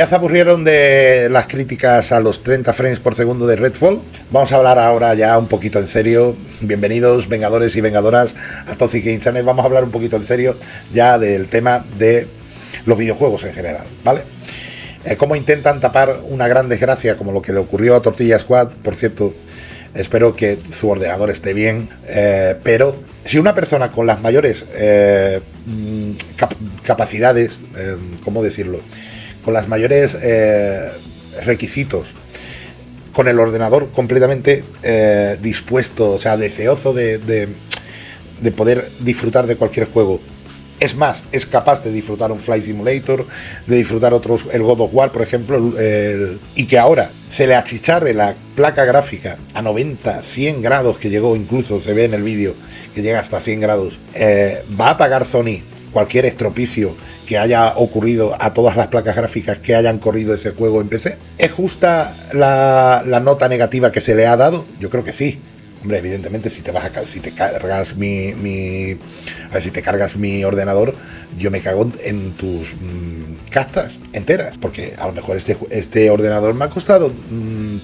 Ya se aburrieron de las críticas a los 30 frames por segundo de Redfall. Vamos a hablar ahora ya un poquito en serio. Bienvenidos, vengadores y vengadoras, a Toxic Game. Vamos a hablar un poquito en serio ya del tema de los videojuegos en general, ¿vale? Eh, cómo intentan tapar una gran desgracia como lo que le ocurrió a Tortilla Squad. Por cierto, espero que su ordenador esté bien, eh, pero si una persona con las mayores eh, mm, capacidades, ¿cómo decirlo? Con las mayores eh, requisitos, con el ordenador completamente eh, dispuesto, o sea, deseoso de, de, poder disfrutar de cualquier juego. Es más, es capaz de disfrutar un Flight Simulator, de disfrutar otros, el God of War, por ejemplo, y que ahora se le achicharre la placa gráfica a 90, 100 grados, que llegó incluso, se ve en el vídeo, que llega hasta 100 grados, eh, va a pagar Sony cualquier estropicio que haya ocurrido a todas las placas gráficas que hayan corrido ese juego en PC? ¿Es justa la, la nota negativa que se le ha dado? Yo creo que sí. Hombre, evidentemente, si te vas a si te cargas mi, mi a ver, si te cargas mi ordenador, yo me cago en tus mm, castas enteras, porque a lo mejor este, este ordenador me ha costado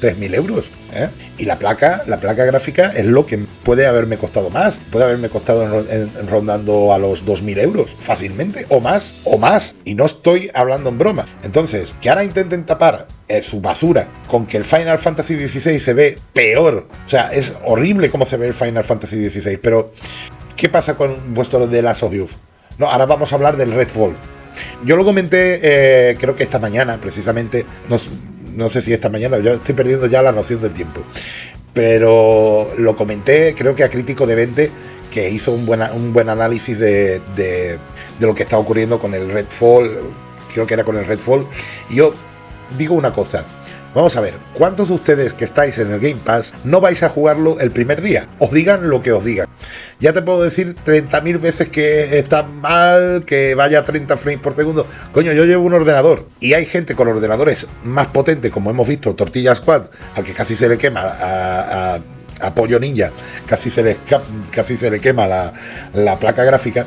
3.000 mm, euros, ¿eh? y la placa, la placa gráfica es lo que puede haberme costado más, puede haberme costado rondando a los 2.000 euros fácilmente, o más, o más, y no estoy hablando en broma. Entonces, que ahora intenten tapar eh, su basura con que el Final Fantasy XVI se ve peor. O sea, es horrible cómo se ve el Final Fantasy XVI. Pero, ¿qué pasa con vuestro de Last of No, ahora vamos a hablar del Redfall. Yo lo comenté, eh, creo que esta mañana, precisamente. No, sé si esta mañana, yo estoy perdiendo ya la noción del tiempo. Pero lo comenté, creo que a Crítico de 20, que hizo un, buena, un buen análisis de, de, de lo que está ocurriendo con el Redfall. Creo que era con el Redfall. Y yo digo una cosa. Vamos a ver, ¿cuántos de ustedes que estáis en el Game Pass no vais a jugarlo el primer día? Os digan lo que os digan. Ya te puedo decir 30.000 veces que está mal, que vaya a 30 frames por segundo. Coño, yo llevo un ordenador y hay gente con ordenadores más potentes, como hemos visto, Tortilla Squad, al que casi se le quema a, a, Pollo Ninja, casi se le, casi se le quema la, la placa gráfica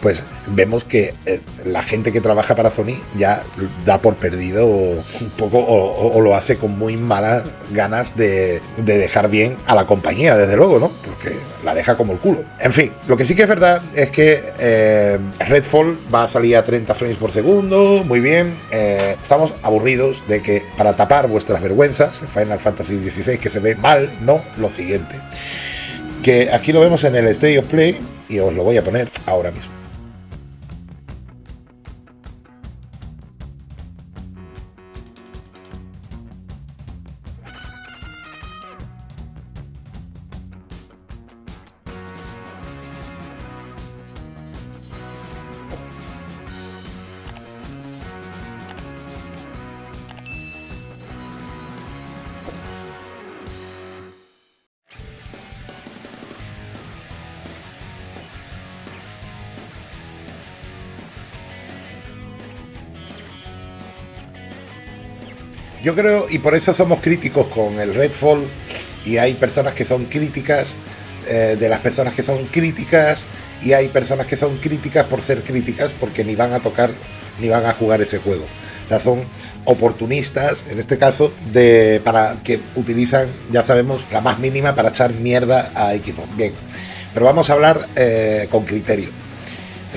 pues vemos que eh, la gente que trabaja para Sony ya da por perdido un poco o, lo hace con muy malas ganas de, dejar bien a la compañía, desde luego, ¿no? Porque la deja como el culo. En fin, lo que sí que es verdad es que eh, Redfall va a salir a 30 frames por segundo, muy bien. Eh, estamos aburridos de que para tapar vuestras vergüenzas, Final Fantasy XVI que se ve mal, no, lo siguiente. Que aquí lo vemos en el State of Play y os lo voy a poner ahora mismo. Yo creo, y por eso somos críticos con el Redfall, y hay personas que son críticas eh, de las personas que son críticas, y hay personas que son críticas por ser críticas porque ni van a tocar ni van a jugar ese juego. O sea, son oportunistas, en este caso, de para que utilizan, ya sabemos, la más mínima para echar mierda a Xbox. Bien, pero vamos a hablar eh, con criterio.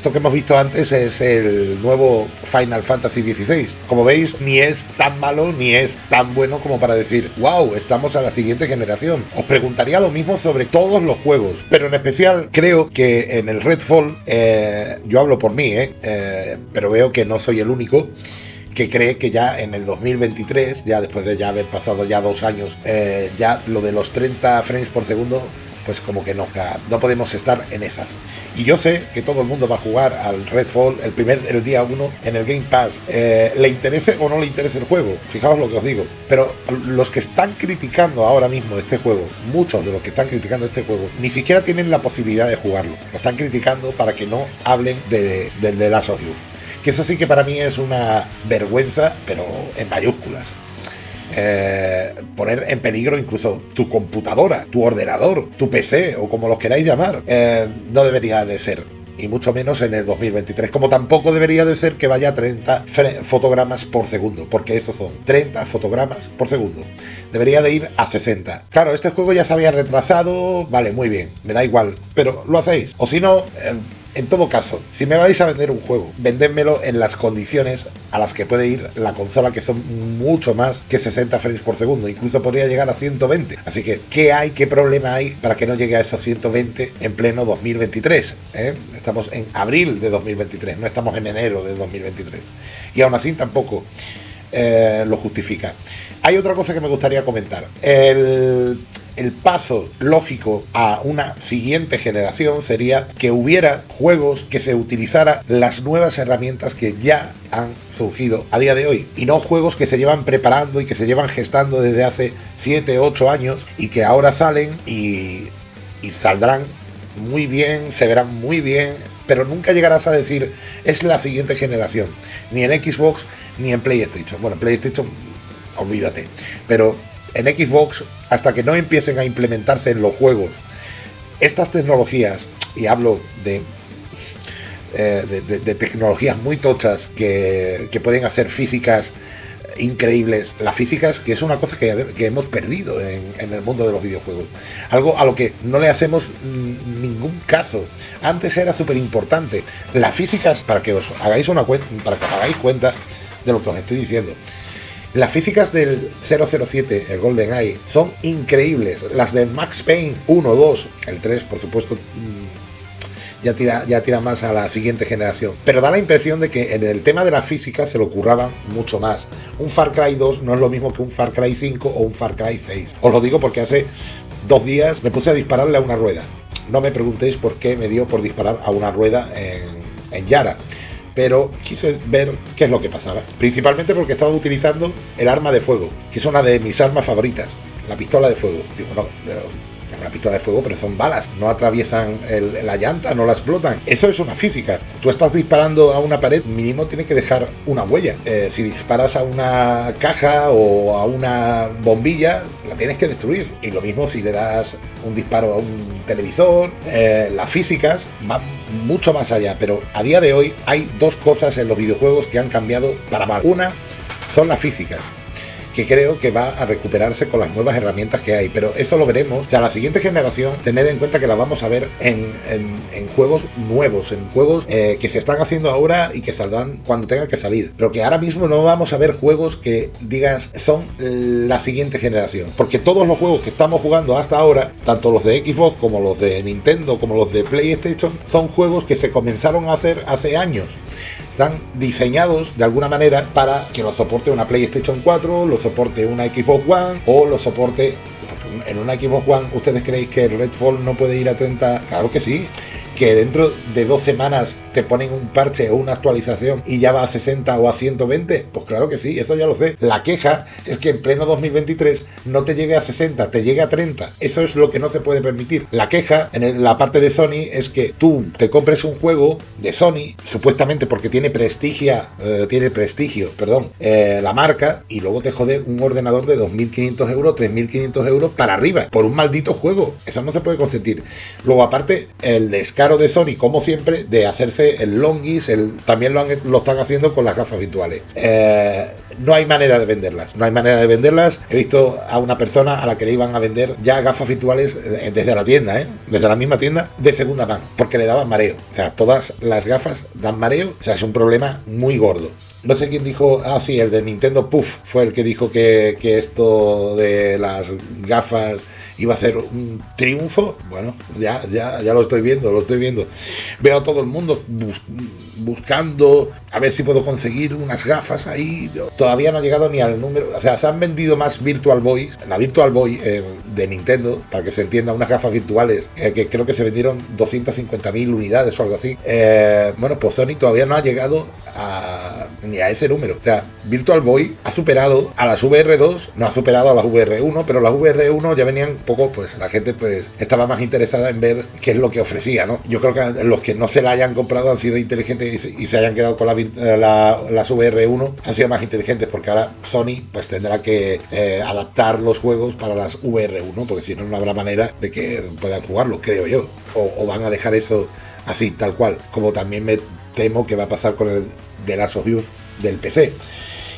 Esto que hemos visto antes es el nuevo Final Fantasy XVI. Como veis, ni es tan malo ni es tan bueno como para decir, wow, estamos a la siguiente generación. Os preguntaría lo mismo sobre todos los juegos, pero en especial creo que en el Redfall, eh, yo hablo por mí, eh, eh, pero veo que no soy el único que cree que ya en el 2023, ya después de ya haber pasado ya dos años, ya lo de los 30 frames por segundo pues como que no, no podemos estar en esas. Y yo sé que todo el mundo va a jugar al Redfall el primer el día 1 en el Game Pass, eh, le interese o no le interese el juego, fijaos lo que os digo. Pero los que están criticando ahora mismo este juego, muchos de los que están criticando este juego, ni siquiera tienen la posibilidad de jugarlo. Lo están criticando para que no hablen de, de, de Last of Que eso sí que para mí es una vergüenza, pero en mayúsculas. Eh, poner en peligro incluso tu computadora, tu ordenador, tu PC o como los queráis llamar, eh, no debería de ser y mucho menos en el 2023, como tampoco debería de ser que vaya a 30 fotogramas por segundo, porque eso son 30 fotogramas por segundo. Debería de ir a 60. Claro, este juego ya se había retrasado, vale, muy bien, me da igual, pero lo hacéis. O si no... Eh, en todo caso, si me vais a vender un juego, vendédmelo en las condiciones a las que puede ir la consola, que son mucho más que 60 frames por segundo, incluso podría llegar a 120. Así que, ¿qué hay, qué problema hay para que no llegue a esos 120 en pleno 2023? ¿Eh? Estamos en abril de 2023, no estamos en enero de 2023. Y aún así tampoco eh, lo justifica. Hay otra cosa que me gustaría comentar. El paso lógico a una siguiente generación sería que hubiera juegos que se utilizara las nuevas herramientas que ya han surgido a día de hoy y no juegos que se llevan preparando y que se llevan gestando desde hace 7, 8 años y que ahora salen y, y saldrán muy bien, se verán muy bien, pero nunca llegarás a decir es la siguiente generación, ni en Xbox ni en PlayStation. Bueno, PlayStation, olvídate, pero en Xbox, hasta que no empiecen a implementarse en los juegos estas tecnologías, y hablo de, eh, de, tecnologías muy tochas que, pueden hacer físicas increíbles, las físicas, que es una cosa que, hemos perdido en, el mundo de los videojuegos. Algo a lo que no le hacemos ningún caso. Antes era súper importante. Las físicas, para que os hagáis una cuenta, para que os hagáis cuenta de lo que os estoy diciendo. Las físicas del 007, el Golden Eye, son increíbles. Las de Max Payne 1, 2, el 3, por supuesto, mm, ya tira, más a la siguiente generación. Pero da la impresión de que en el tema de la física se lo curraban mucho más. Un Far Cry 2 no es lo mismo que un Far Cry 5 o un Far Cry 6. Os lo digo porque hace dos días me puse a dispararle a una rueda. No me preguntéis por qué me dio por disparar a una rueda en, en Yara pero quise ver qué es lo que pasaba. Principalmente porque estaba utilizando el arma de fuego, que es una de mis armas favoritas, la pistola de fuego. Digo, no, una pistola de fuego, pero son balas, no atraviesan la llanta, no la explotan. Eso es una física. Tú estás disparando a una pared, mínimo tiene que dejar una huella. Eh, si disparas a una caja o a una bombilla, la tienes que destruir. Y lo mismo si le das un disparo a un televisor. Eh, las físicas van mucho más allá, pero a día de hoy hay dos cosas en los videojuegos que han cambiado para mal. Una son las físicas que creo que va a recuperarse con las nuevas herramientas que hay. Pero eso lo veremos. O sea, la siguiente generación, tened en cuenta que la vamos a ver en, juegos nuevos, en juegos eh, que se están haciendo ahora y que saldrán cuando tengan que salir. Pero que ahora mismo no vamos a ver juegos que digas son la siguiente generación. Porque todos los juegos que estamos jugando hasta ahora, tanto los de Xbox como los de Nintendo, como los de PlayStation, son juegos que se comenzaron a hacer hace años están diseñados de alguna manera para que lo soporte una PlayStation 4, lo soporte una Xbox One o lo soporte en una Xbox One. ¿Ustedes creéis que el Redfall no puede ir a 30? Claro que sí que dentro de dos semanas te ponen un parche o una actualización y ya va a 60 o a 120? Pues claro que sí, eso ya lo sé. La queja es que en pleno 2023 no te llegue a 60, te llegue a 30. Eso es lo que no se puede permitir. La queja en la parte de Sony es que tú te compres un juego de Sony, supuestamente porque tiene prestigio, eh, tiene prestigio, perdón, eh, la marca, y luego te jode un ordenador de 2.500 euros, 3.500 euros para arriba, por un maldito juego. Eso no se puede consentir. Luego, aparte, el descargo de Sony, como siempre, de hacerse el longis, el, también lo, lo están haciendo con las gafas virtuales. Eh, no hay manera de venderlas, no hay manera de venderlas. He visto a una persona a la que le iban a vender ya gafas virtuales eh, desde la tienda, ¿eh? desde la misma tienda, de segunda mano, porque le daban mareo. O sea, todas las gafas dan mareo, o sea, es un problema muy gordo. No sé quién dijo, ah, sí, el de Nintendo Puff fue el que dijo que, que esto de las gafas iba a ser un triunfo. Bueno, ya, ya, ya lo estoy viendo, lo estoy viendo. Veo a todo el mundo buscando a ver si puedo conseguir unas gafas ahí. Todavía no ha llegado ni al número. O sea, se han vendido más Virtual Boys. La Virtual Boy eh, de Nintendo, para que se entienda, unas gafas virtuales eh, que creo que se vendieron 250.000 unidades o algo así. Eh, bueno, pues Sony todavía no ha llegado a, ni a ese número. O sea, Virtual Boy ha superado a las VR2, no ha superado a las VR1, pero las VR1 ya venían poco, pues la gente pues estaba más interesada en ver qué es lo que ofrecía, ¿no? Yo creo que los que no se la hayan comprado han sido inteligentes y se hayan quedado con la, eh, las VR1 han sido más inteligentes porque ahora Sony pues tendrá que eh, adaptar los juegos para las VR1 porque si no no habrá manera de que puedan jugarlo, creo yo. O, van a dejar eso así, tal cual, como también me temo que va a pasar con el de Last of del PC.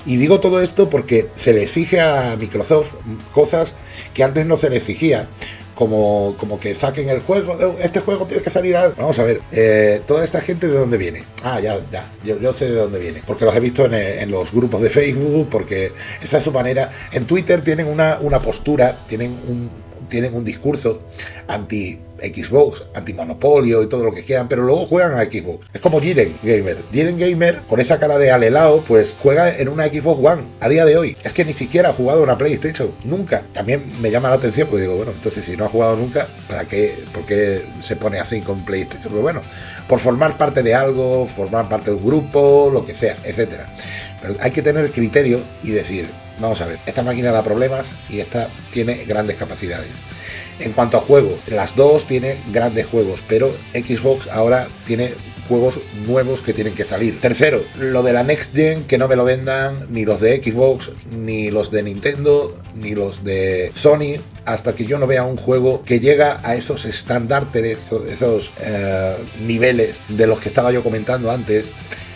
Y digo todo esto porque se le exige a Microsoft cosas que antes no se le exigía como, como que saquen el juego, oh, este juego tiene que salir a... Vamos a ver, eh, toda esta gente de dónde viene. Ah, ya, ya, yo, yo sé de dónde viene, porque los he visto en, en, los grupos de Facebook, porque esa es su manera. En Twitter tienen una, una postura, tienen un, tienen un discurso anti Xbox, antimonopolio y todo lo que quieran, pero luego juegan a Xbox. Es como Jiren Gamer. Jiren Gamer, con esa cara de alelao, pues juega en una Xbox One a día de hoy. Es que ni siquiera ha jugado una PlayStation, nunca. También me llama la atención, pues digo, bueno, entonces si no ha jugado nunca, ¿para qué? ¿Por qué se pone así con PlayStation? Pues bueno, por formar parte de algo, formar parte de un grupo, lo que sea, etcétera. Pero hay que tener criterio y decir, vamos a ver, esta máquina da problemas y esta tiene grandes capacidades. En cuanto a juegos, las dos tienen grandes juegos, pero Xbox ahora tiene juegos nuevos que tienen que salir. Tercero, lo de la Next Gen, que no me lo vendan ni los de Xbox, ni los de Nintendo, ni los de Sony, hasta que yo no vea un juego que llega a esos estándares, esos eh, niveles de los que estaba yo comentando antes,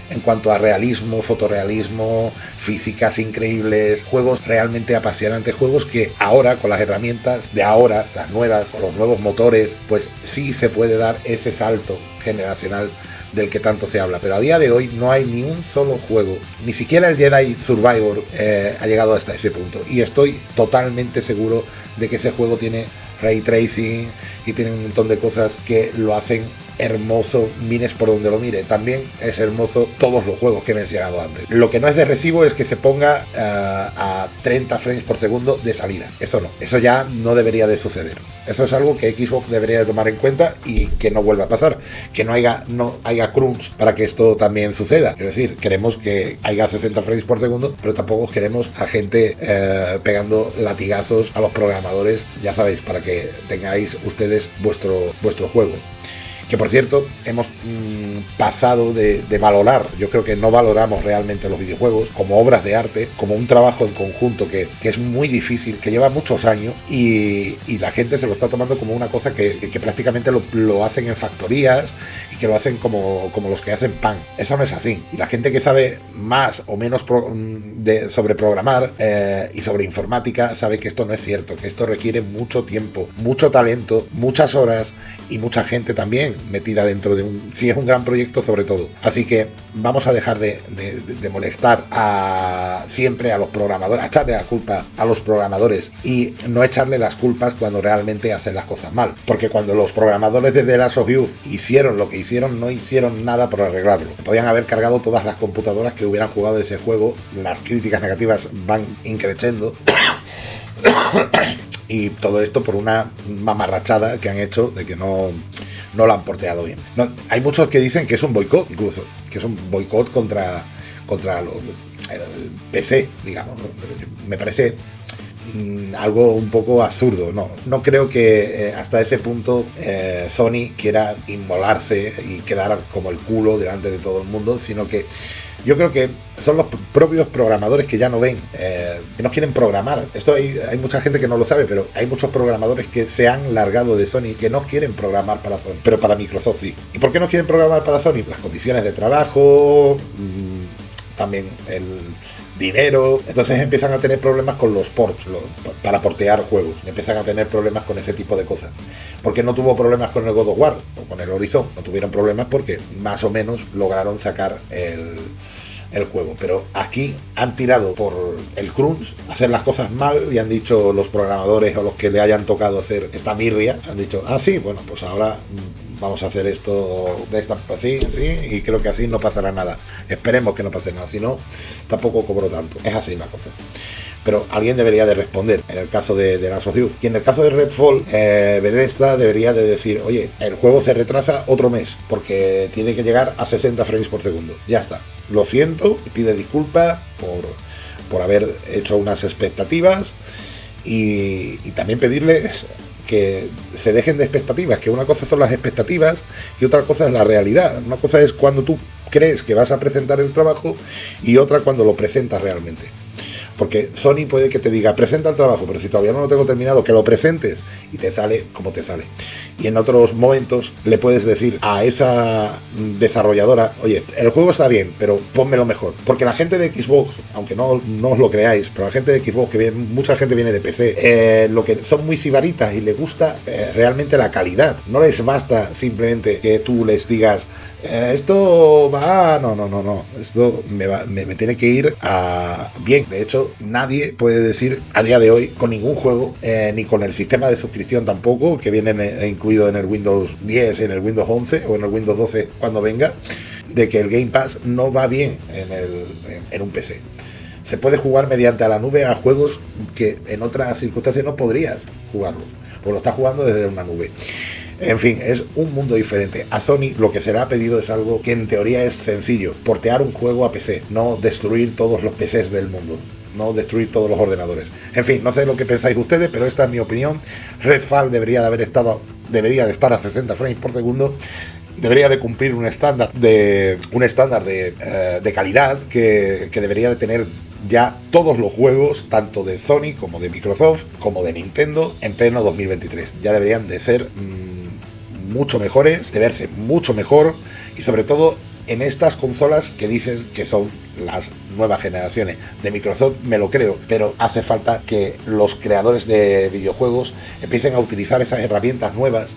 en cuanto a realismo, fotorrealismo, físicas increíbles, juegos realmente apasionantes, juegos que ahora con las herramientas de ahora, las nuevas, los nuevos motores, pues sí se puede dar ese salto generacional del que tanto se habla, pero a día de hoy no hay ni un solo juego, ni siquiera el Jedi Survivor eh, ha llegado hasta ese punto. Y estoy totalmente seguro de que ese juego tiene ray tracing y tiene un montón de cosas que lo hacen hermoso, mires por donde lo mire. También es hermoso todos los juegos que he mencionado antes. Lo que no es de recibo es que se ponga uh, a 30 frames por segundo de salida. Eso no, eso ya no debería de suceder. Eso es algo que Xbox debería de tomar en cuenta y que no vuelva a pasar. Que no haya, no haya crunch para que esto también suceda. Es decir, queremos que haya 60 frames por segundo, pero tampoco queremos a gente uh, pegando latigazos a los programadores, ya sabéis, para que tengáis ustedes vuestro, vuestro juego que por cierto hemos mmm, pasado de, valorar, yo creo que no valoramos realmente los videojuegos como obras de arte, como un trabajo en conjunto que, es muy difícil, que lleva muchos años y, la gente se lo está tomando como una cosa que, prácticamente lo, hacen en factorías y que lo hacen como, los que hacen pan. Eso no es así. Y la gente que sabe más o menos de, sobre programar eh, y sobre informática sabe que esto no es cierto, que esto requiere mucho tiempo, mucho talento, muchas horas y mucha gente también metida dentro de un... Si es un gran proyecto sobre todo. Así que vamos a dejar de, de, de molestar a siempre a los programadores, a echarle la culpa a los programadores y no echarle las culpas cuando realmente hacen las cosas mal. Porque cuando los programadores de The Last of Us hicieron lo que hicieron, no hicieron nada por arreglarlo. Podían haber cargado todas las computadoras que hubieran jugado ese juego, las críticas negativas van increciendo. Y todo esto por una mamarrachada que han hecho de que no, no lo han porteado bien. Hay muchos que dicen que es un boicot, incluso, que es un boicot contra, contra lo, el PC, digamos. Me parece mmm, algo un poco absurdo. No, no creo que eh, hasta ese punto eh, Sony quiera inmolarse y quedar como el culo delante de todo el mundo, sino que yo creo que son los propios programadores que ya no ven, eh, que no quieren programar. Esto hay, hay, mucha gente que no lo sabe, pero hay muchos programadores que se han largado de Sony que no quieren programar para Sony, pero para Microsoft sí. ¿Y por qué no quieren programar para Sony? Las condiciones de trabajo, mmm, también el dinero. Entonces empiezan a tener problemas con los ports, para portear juegos. Empiezan a tener problemas con ese tipo de cosas. Porque no tuvo problemas con el God of War o con el Horizon. No tuvieron problemas porque más o menos lograron sacar el, el juego. Pero aquí han tirado por el crunch, hacer las cosas mal y han dicho los programadores o los que le hayan tocado hacer esta mirria, han dicho, ah, sí, bueno, pues ahora vamos a hacer esto de esta así, así, y creo que así no pasará nada. Esperemos que no pase nada, si no, tampoco cobro tanto. Es así la cosa. Pero alguien debería de responder en el caso de, de Last. Y en el caso de Redfall, eh, Bethesda debería de decir, oye, el juego se retrasa otro mes, porque tiene que llegar a 60 frames por segundo. Ya está. Lo siento, pide disculpas por, por haber hecho unas expectativas. Y, y también pedirles que se dejen de expectativas, que una cosa son las expectativas y otra cosa es la realidad. Una cosa es cuando tú crees que vas a presentar el trabajo y otra cuando lo presentas realmente. Porque Sony puede que te diga, presenta el trabajo, pero si todavía no lo tengo terminado, que lo presentes y te sale como te sale. Y en otros momentos le puedes decir a esa desarrolladora, oye, el juego está bien, pero pónmelo mejor. Porque la gente de Xbox, aunque no, no os lo creáis, pero la gente de Xbox, que mucha gente viene de PC, eh, lo que son muy cibaritas y le gusta eh, realmente la calidad. No les basta simplemente que tú les digas, eh, esto va, no, no, no, no, esto me, me, tiene que ir a bien. De hecho, nadie puede decir a día de hoy con ningún juego, eh, ni con el sistema de suscripción tampoco, que viene eh, incluido en el Windows 10, en el Windows 11 o en el Windows 12 cuando venga, de que el Game Pass no va bien en, el, en un PC. Se puede jugar mediante a la nube a juegos que en otras circunstancias no podrías jugarlos, pues lo estás jugando desde una nube. En fin, es un mundo diferente. A Sony lo que se le ha pedido es algo que en teoría es sencillo, portear un juego a PC, no destruir todos los PCs del mundo no destruir todos los ordenadores. En fin, no sé lo que pensáis ustedes, pero esta es mi opinión. Redfall debería de haber estado, debería de estar a 60 frames por segundo. Debería de cumplir un estándar de un estándar de, eh, calidad que, debería de tener ya todos los juegos, tanto de Sony como de Microsoft, como de Nintendo, en pleno 2023. Ya deberían de ser mm, mucho mejores, de verse mucho mejor y sobre todo en estas consolas que dicen que son las nuevas generaciones. De Microsoft, me lo creo, pero hace falta que los creadores de videojuegos empiecen a utilizar esas herramientas nuevas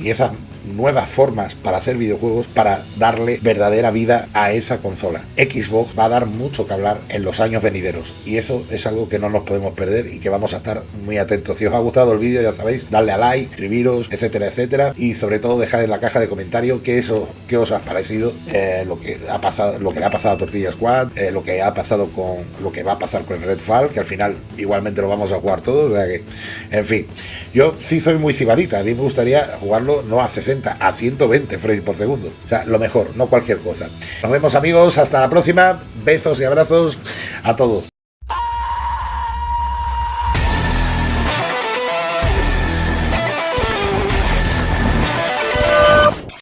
y esas nuevas formas para hacer videojuegos para darle verdadera vida a esa consola. Xbox va a dar mucho que hablar en los años venideros y eso es algo que no nos podemos perder y que vamos a estar muy atentos. Si os ha gustado el vídeo ya sabéis, darle a like, escribiros, etcétera, etcétera y sobre todo dejad en la caja de comentarios qué, eso, qué os ha parecido eh, lo que ha pasado, lo que le ha pasado a Tortilla Squad, eh, lo que ha pasado con lo que va a pasar con Redfall, que al final igualmente lo vamos a jugar todos, o sea que, en fin, yo sí soy muy cibarita, a mí me gustaría jugarlo no a 60, a 120 frames por segundo, o sea, lo mejor, no cualquier cosa. Nos vemos amigos, hasta la próxima, besos y abrazos a todos.